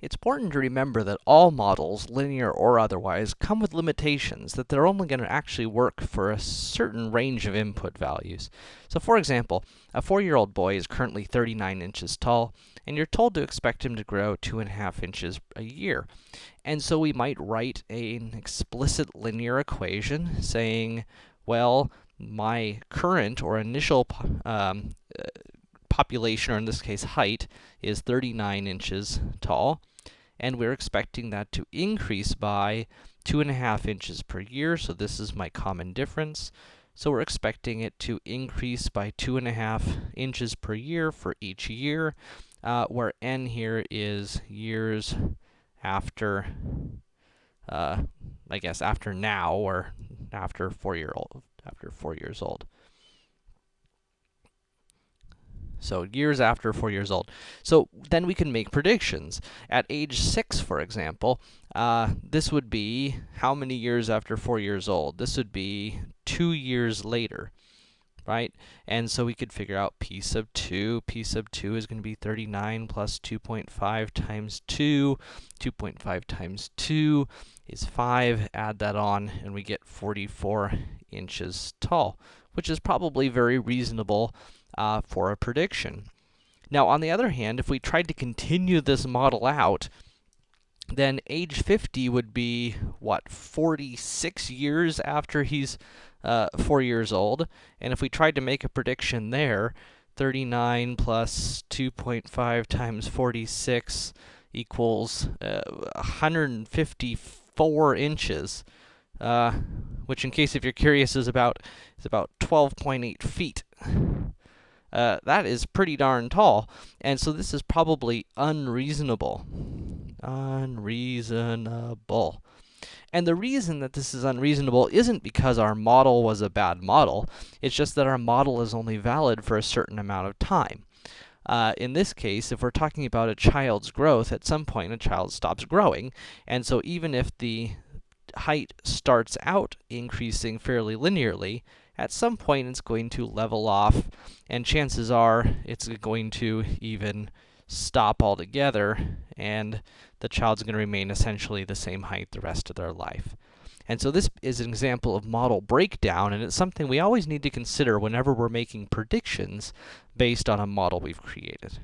It's important to remember that all models, linear or otherwise, come with limitations, that they're only going to actually work for a certain range of input values. So for example, a 4-year-old boy is currently 39 inches tall, and you're told to expect him to grow 2.5 inches a year. And so we might write an explicit linear equation saying, well, my current or initial um, population, or in this case height, is 39 inches tall and we're expecting that to increase by 2.5 inches per year, so this is my common difference. So we're expecting it to increase by 2.5 inches per year for each year, uh, where n here is years after, uh, I guess after now, or after 4 year old, after 4 years old. So years after 4 years old. So then we can make predictions. At age 6, for example, uh, this would be how many years after 4 years old? This would be 2 years later, right? And so we could figure out p sub 2. p sub 2 is going to be 39 plus 2.5 times 2. 2.5 times 2 is 5. Add that on, and we get 44 inches tall, which is probably very reasonable uh, for a prediction. Now, on the other hand, if we tried to continue this model out, then age 50 would be, what, 46 years after he's uh, 4 years old. And if we tried to make a prediction there, 39 plus 2.5 times 46 equals uh, 154 inches. Uh, which in case if you're curious is about, is about 12.8 feet. Uh, that is pretty darn tall. And so this is probably unreasonable. Unreasonable. And the reason that this is unreasonable isn't because our model was a bad model. It's just that our model is only valid for a certain amount of time. Uh, in this case, if we're talking about a child's growth, at some point a child stops growing. And so even if the height starts out increasing fairly linearly, at some point it's going to level off, and chances are it's going to even stop altogether, and the child's going to remain essentially the same height the rest of their life. And so this is an example of model breakdown, and it's something we always need to consider whenever we're making predictions based on a model we've created.